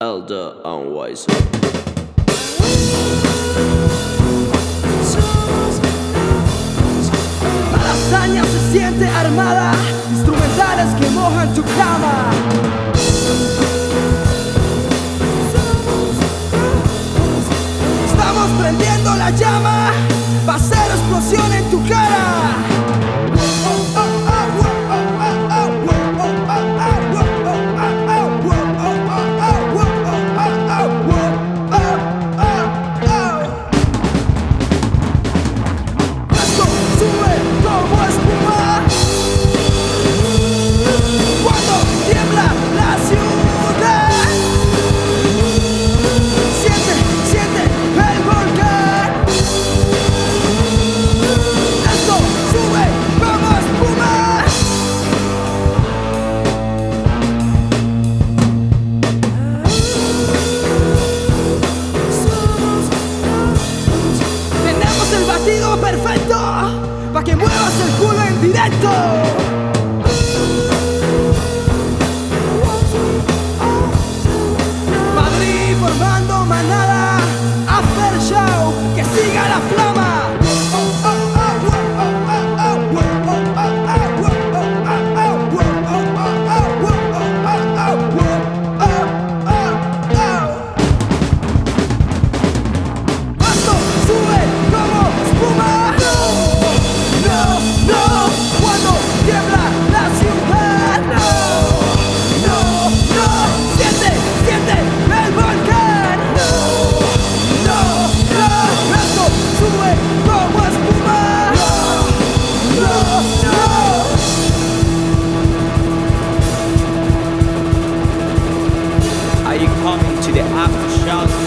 Elder Unwise. La lasaña se siente armada, instrumentales que mojan tu cama. Estamos prendiendo la llama. directo. formando manada, hacer show, que siga la you coming to the aftershock?